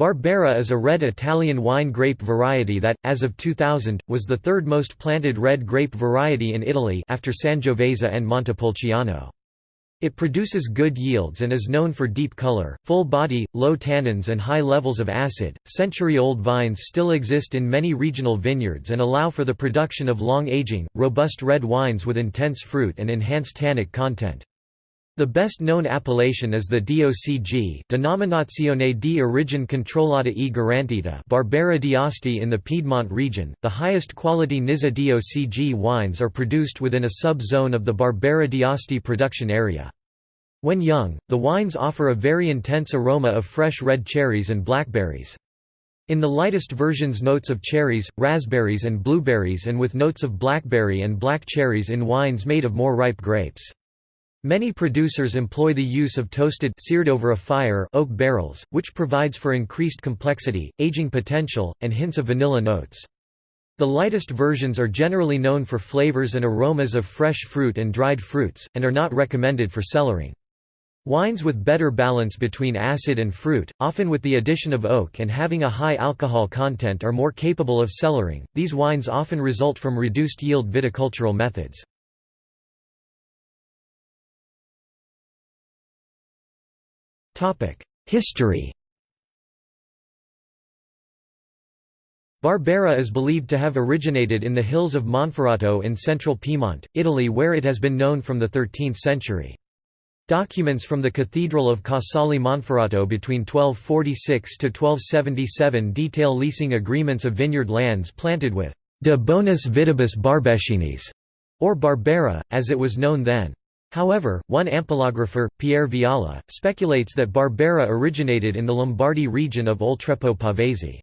Barbera is a red Italian wine grape variety that, as of 2000, was the third most planted red grape variety in Italy after Sangiovese and Montepulciano. It produces good yields and is known for deep color, full body, low tannins and high levels of acid. Century-old vines still exist in many regional vineyards and allow for the production of long-aging, robust red wines with intense fruit and enhanced tannic content. The best-known appellation is the DOCG Denominazione di origine controllata e garantita Barbera d'Asti in the Piedmont region. The highest quality Nizza DOCG wines are produced within a sub-zone of the Barbera d'Asti production area. When young, the wines offer a very intense aroma of fresh red cherries and blackberries. In the lightest versions notes of cherries, raspberries and blueberries and with notes of blackberry and black cherries in wines made of more ripe grapes. Many producers employ the use of toasted seared over a fire oak barrels, which provides for increased complexity, aging potential, and hints of vanilla notes. The lightest versions are generally known for flavors and aromas of fresh fruit and dried fruits, and are not recommended for cellaring. Wines with better balance between acid and fruit, often with the addition of oak and having a high alcohol content are more capable of cellaring. These wines often result from reduced yield viticultural methods. History Barbera is believed to have originated in the hills of Monferrato in central Piedmont, Italy where it has been known from the 13th century. Documents from the Cathedral of Casale Monferrato between 1246 to 1277 detail leasing agreements of vineyard lands planted with de bonus vitibus barbescinis» or Barbera, as it was known then. However, one ampelographer, Pierre Viala, speculates that Barbera originated in the Lombardy region of Oltrepò Pavese.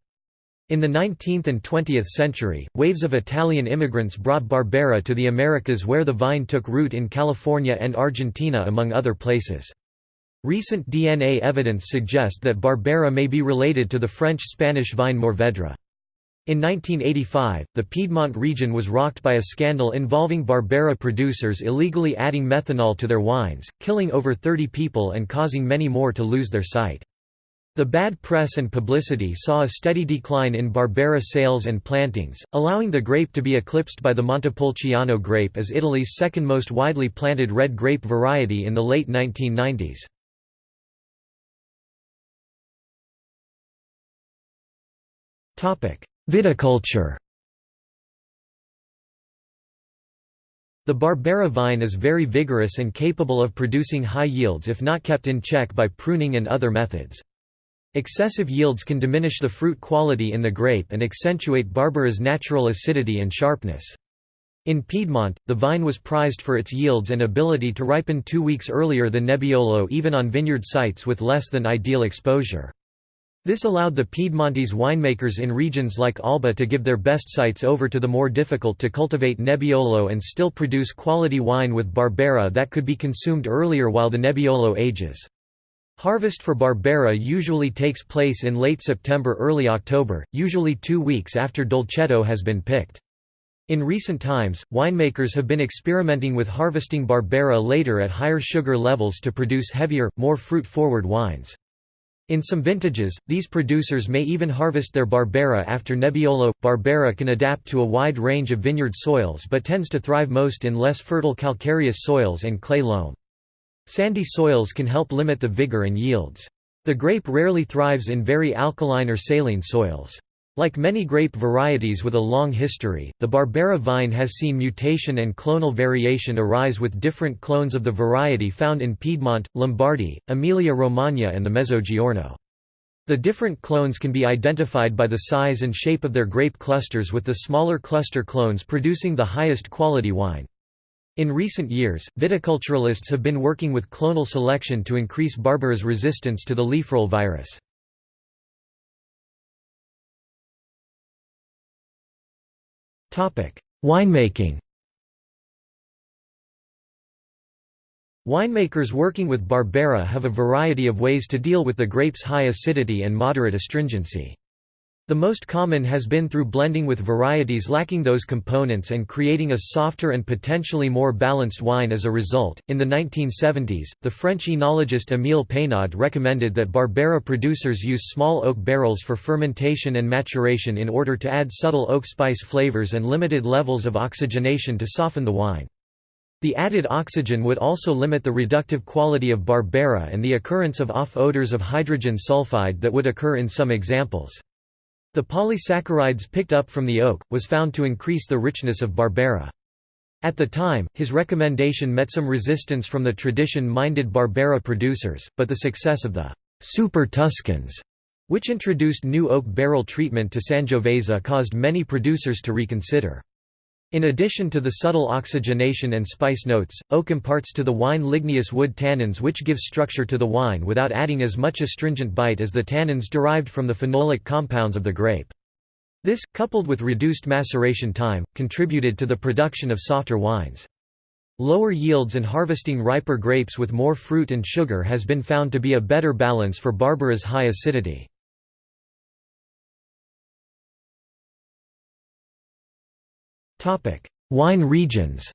In the 19th and 20th century, waves of Italian immigrants brought Barbera to the Americas where the vine took root in California and Argentina among other places. Recent DNA evidence suggests that Barbera may be related to the French-Spanish vine Mourvedre. In 1985, the Piedmont region was rocked by a scandal involving Barbera producers illegally adding methanol to their wines, killing over 30 people and causing many more to lose their sight. The bad press and publicity saw a steady decline in Barbera sales and plantings, allowing the grape to be eclipsed by the Montepulciano grape as Italy's second most widely planted red grape variety in the late 1990s. Viticulture The Barbera vine is very vigorous and capable of producing high yields if not kept in check by pruning and other methods. Excessive yields can diminish the fruit quality in the grape and accentuate Barbera's natural acidity and sharpness. In Piedmont, the vine was prized for its yields and ability to ripen two weeks earlier than Nebbiolo even on vineyard sites with less than ideal exposure. This allowed the Piedmontese winemakers in regions like Alba to give their best sites over to the more difficult to cultivate Nebbiolo and still produce quality wine with Barbera that could be consumed earlier while the Nebbiolo ages. Harvest for Barbera usually takes place in late September–early October, usually two weeks after Dolcetto has been picked. In recent times, winemakers have been experimenting with harvesting Barbera later at higher sugar levels to produce heavier, more fruit-forward wines. In some vintages, these producers may even harvest their Barbera after Nebbiolo. Barbera can adapt to a wide range of vineyard soils but tends to thrive most in less fertile calcareous soils and clay loam. Sandy soils can help limit the vigor and yields. The grape rarely thrives in very alkaline or saline soils. Like many grape varieties with a long history, the Barbera vine has seen mutation and clonal variation arise with different clones of the variety found in Piedmont, Lombardy, Emilia-Romagna and the Mezzogiorno. The different clones can be identified by the size and shape of their grape clusters with the smaller cluster clones producing the highest quality wine. In recent years, viticulturalists have been working with clonal selection to increase Barbera's resistance to the leaf roll virus. Winemaking Winemakers working with Barbera have a variety of ways to deal with the grape's high acidity and moderate astringency. The most common has been through blending with varieties lacking those components and creating a softer and potentially more balanced wine as a result. In the 1970s, the French enologist Émile Peynaud recommended that Barbera producers use small oak barrels for fermentation and maturation in order to add subtle oak spice flavors and limited levels of oxygenation to soften the wine. The added oxygen would also limit the reductive quality of Barbera and the occurrence of off odors of hydrogen sulfide that would occur in some examples. The polysaccharides picked up from the oak, was found to increase the richness of Barbera. At the time, his recommendation met some resistance from the tradition-minded Barbera producers, but the success of the «Super Tuscans», which introduced new oak barrel treatment to Sangiovese caused many producers to reconsider. In addition to the subtle oxygenation and spice notes, oak imparts to the wine ligneous wood tannins which give structure to the wine without adding as much astringent bite as the tannins derived from the phenolic compounds of the grape. This, coupled with reduced maceration time, contributed to the production of softer wines. Lower yields and harvesting riper grapes with more fruit and sugar has been found to be a better balance for Barbera's high acidity. Wine regions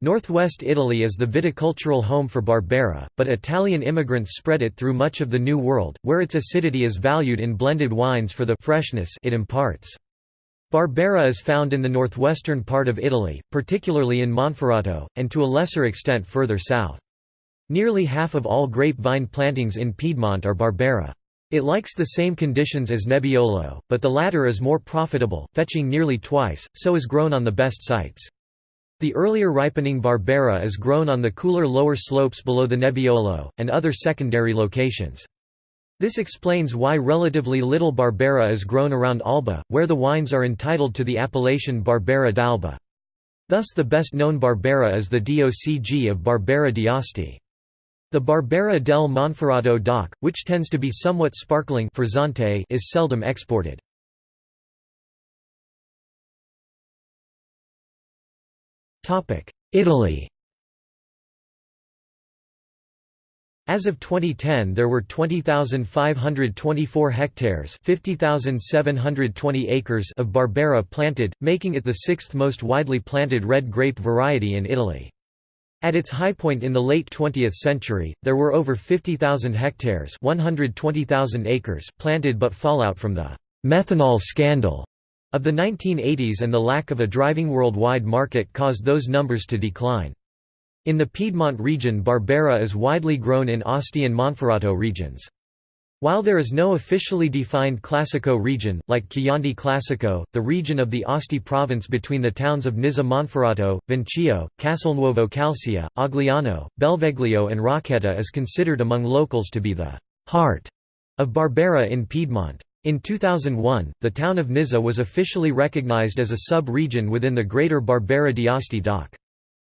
Northwest Italy is the viticultural home for Barbera, but Italian immigrants spread it through much of the New World, where its acidity is valued in blended wines for the freshness it imparts. Barbera is found in the northwestern part of Italy, particularly in Monferrato, and to a lesser extent further south. Nearly half of all grapevine plantings in Piedmont are Barbera. It likes the same conditions as Nebbiolo, but the latter is more profitable, fetching nearly twice, so is grown on the best sites. The earlier ripening Barbera is grown on the cooler lower slopes below the Nebbiolo, and other secondary locations. This explains why relatively little Barbera is grown around Alba, where the wines are entitled to the appellation Barbera d'Alba. Thus the best known Barbera is the DOCG of Barbera d'Asti. The Barbera del Monferrato DOC, which tends to be somewhat sparkling is seldom exported. Italy As of 2010 there were 20,524 hectares 50,720 acres of Barbera planted, making it the sixth most widely planted red grape variety in Italy. At its high point in the late 20th century, there were over 50,000 hectares 120,000 acres planted but fallout from the «methanol scandal» of the 1980s and the lack of a driving worldwide market caused those numbers to decline. In the Piedmont region Barbera is widely grown in Asti and Monferrato regions. While there is no officially defined Classico region, like Chianti Classico, the region of the Asti province between the towns of Nizza Monferrato, Vinchio, Castelnuovo Calcea, Agliano, Belveglio and Rocchetta is considered among locals to be the «heart» of Barbera in Piedmont. In 2001, the town of Nizza was officially recognized as a sub-region within the Greater Barbera d'Asti DOC.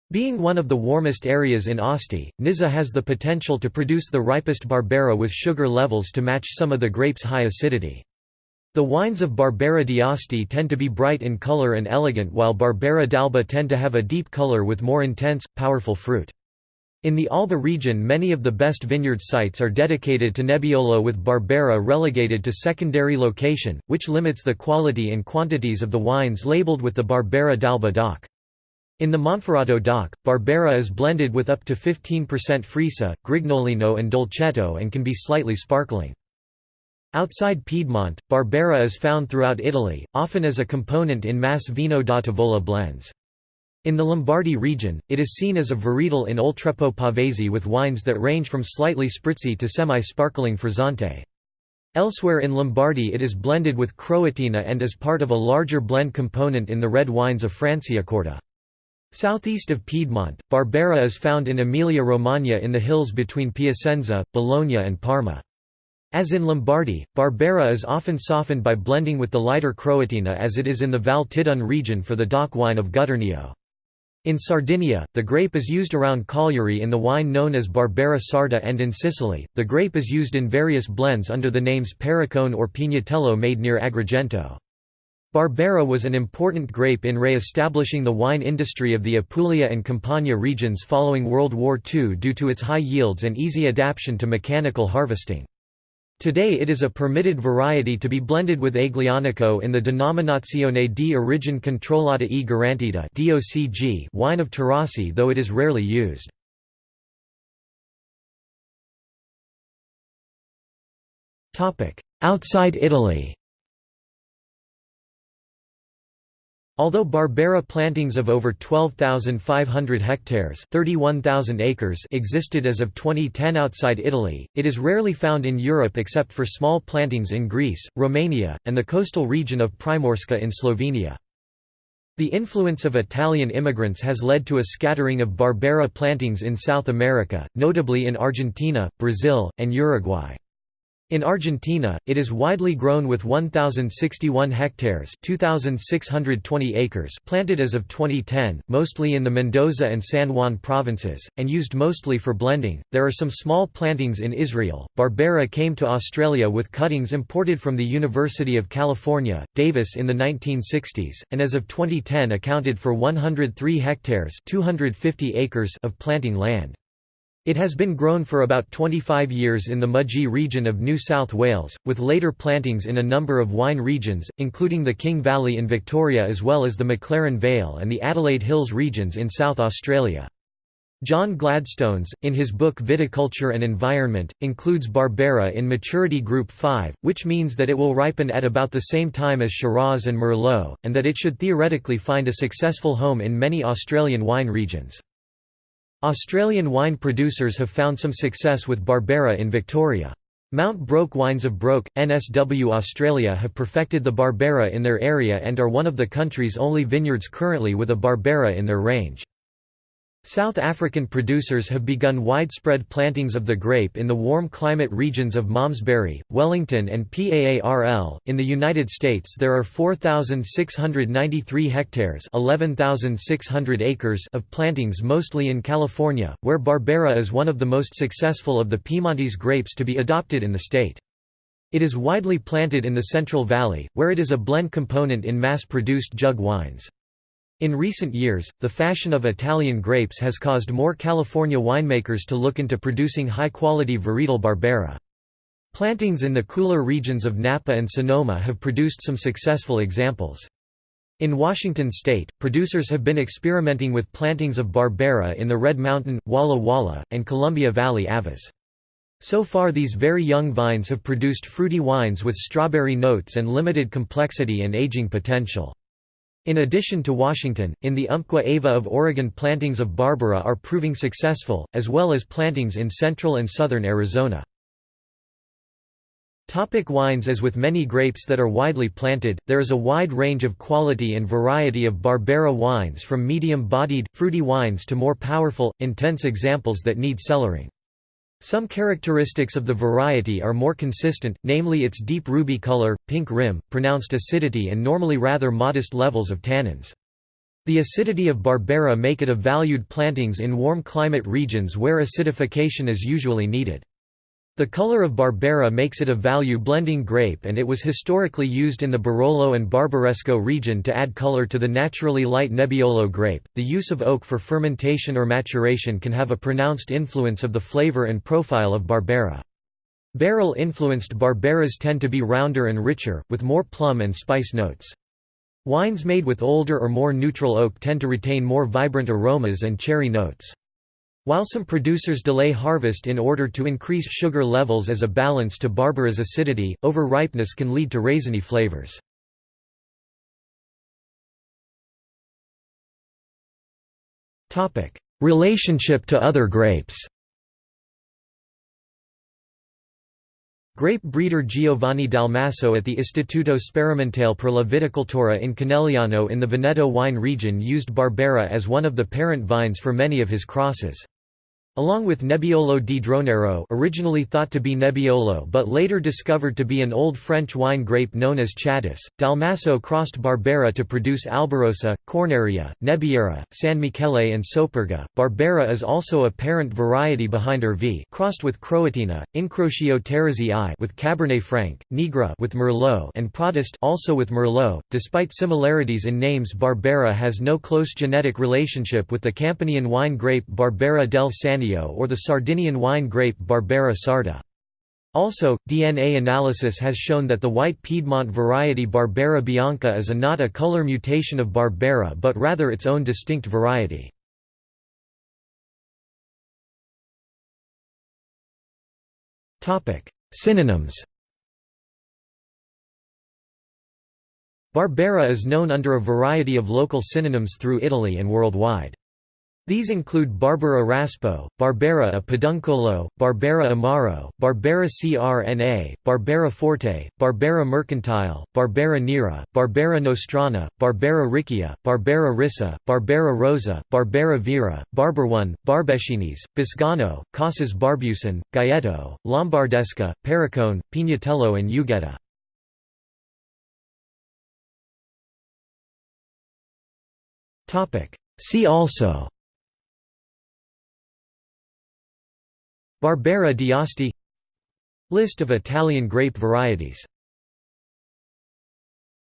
Being one of the warmest areas in Asti, Nizza has the potential to produce the ripest Barbera with sugar levels to match some of the grape's high acidity. The wines of Barbera d'Asti tend to be bright in color and elegant while Barbera d'Alba tend to have a deep color with more intense, powerful fruit. In the Alba region many of the best vineyard sites are dedicated to Nebbiolo with Barbera relegated to secondary location, which limits the quality and quantities of the wines labeled with the Barbera d'Alba DOC. In the Monferrato DOC, Barbera is blended with up to 15% Freisa, Grignolino and Dolcetto and can be slightly sparkling. Outside Piedmont, Barbera is found throughout Italy, often as a component in mass Vino da Tavola blends. In the Lombardy region, it is seen as a varietal in Oltrepò Pavese with wines that range from slightly spritzy to semi-sparkling frizzante. Elsewhere in Lombardy it is blended with Croatina and is part of a larger blend component in the red wines of Franciacorta. Southeast of Piedmont, Barbera is found in Emilia-Romagna in the hills between Piacenza, Bologna and Parma. As in Lombardy, Barbera is often softened by blending with the lighter Croatina as it is in the Val Tidone region for the DOC wine of Gutturnio. In Sardinia, the grape is used around Cagliari in the wine known as Barbera Sarda and in Sicily, the grape is used in various blends under the names Parricone or Pignatello made near Agrigento. Barbera was an important grape in re-establishing the wine industry of the Apulia and Campania regions following World War II due to its high yields and easy adaptation to mechanical harvesting. Today it is a permitted variety to be blended with Aglianico in the Denominazione di Origine Controllata e Garantita wine of Taurasi though it is rarely used. Outside Italy Although Barbera plantings of over 12,500 hectares acres existed as of 2010 outside Italy, it is rarely found in Europe except for small plantings in Greece, Romania, and the coastal region of Primorska in Slovenia. The influence of Italian immigrants has led to a scattering of Barbera plantings in South America, notably in Argentina, Brazil, and Uruguay. In Argentina, it is widely grown with 1,061 hectares 2,620 acres planted as of 2010, mostly in the Mendoza and San Juan provinces, and used mostly for blending. There are some small plantings in Israel. Barbera came to Australia with cuttings imported from the University of California, Davis in the 1960s, and as of 2010 accounted for 103 hectares 250 acres of planting land. It has been grown for about 25 years in the Mudgee region of New South Wales, with later plantings in a number of wine regions, including the King Valley in Victoria as well as the McLaren Vale and the Adelaide Hills regions in South Australia. John Gladstones, in his book Viticulture and Environment, includes Barbera in maturity group 5, which means that it will ripen at about the same time as Shiraz and Merlot, and that it should theoretically find a successful home in many Australian wine regions. Australian wine producers have found some success with Barbera in Victoria. Mount Broke Wines of Broke, NSW Australia have perfected the Barbera in their area and are one of the country's only vineyards currently with a Barbera in their range. South African producers have begun widespread plantings of the grape in the warm climate regions of Malmesbury, Wellington, and PAARL. In the United States, there are 4,693 hectares (11,600 acres) of plantings, mostly in California, where Barbera is one of the most successful of the Piemontese grapes to be adopted in the state. It is widely planted in the Central Valley, where it is a blend component in mass-produced jug wines. In recent years, the fashion of Italian grapes has caused more California winemakers to look into producing high-quality varietal Barbera. Plantings in the cooler regions of Napa and Sonoma have produced some successful examples. In Washington state, producers have been experimenting with plantings of Barbera in the Red Mountain, Walla Walla, and Columbia Valley AVAs. So far these very young vines have produced fruity wines with strawberry notes and limited complexity and aging potential. In addition to Washington, in the Umpqua-Ava of Oregon plantings of Barbera are proving successful, as well as plantings in central and southern Arizona. Topic wines As with many grapes that are widely planted, there is a wide range of quality and variety of Barbera wines from medium-bodied, fruity wines to more powerful, intense examples that need cellaring. Some characteristics of the variety are more consistent, namely its deep ruby color, pink rim, pronounced acidity and normally rather modest levels of tannins. The acidity of Barbera make it a valued plantings in warm climate regions where acidification is usually needed. The color of Barbera makes it a value blending grape and it was historically used in the Barolo and Barbaresco region to add color to the naturally light Nebbiolo grape. The use of oak for fermentation or maturation can have a pronounced influence of the flavor and profile of Barbera. Barrel influenced Barberas tend to be rounder and richer, with more plum and spice notes. Wines made with older or more neutral oak tend to retain more vibrant aromas and cherry notes. While some producers delay harvest in order to increase sugar levels as a balance to Barbera's acidity, over-ripeness can lead to raisiny flavors. Relationship to other grapes Grape breeder Giovanni Dalmasso at the Istituto Sperimentale per la Viticoltura in Conegliano in the Veneto wine region used Barbera as one of the parent vines for many of his crosses. Along with Nebbiolo di Dronero originally thought to be Nebbiolo but later discovered to be an old French wine grape known as Chatus, Dalmasso crossed Barbera to produce Albarossa, Cornarea, Nebbiera, San Michele and Superga. Barbera is also a parent variety behind Ervi crossed with Croatina, Incrocio I with Cabernet Franc, Nigra with Merlot and Prodest also with Merlot. Despite similarities in names Barbera has no close genetic relationship with the Campanian wine grape Barbera del Or the Sardinian wine grape Barbera sarda. Also, DNA analysis has shown that the white Piedmont variety Barbera bianca is a not a color mutation of Barbera but rather its own distinct variety. Synonyms Barbera is known under a variety of local synonyms through Italy and worldwide. These include Barbara raspo, Barbera a peduncolo, Barbera amaro, Barbera crna, Barbera forte, Barbera mercantile, Barbera nera, Barbera nostrana, Barbera riccia, Barbera rissa, Barbera rosa, Barbera vera, Barberone, Barbechinis, Biscano, Casas Barbusan, Gaeto, Lombardesca, Pericone, Pignatello and Ughetta. See also Barbera d'Asti List of Italian grape varieties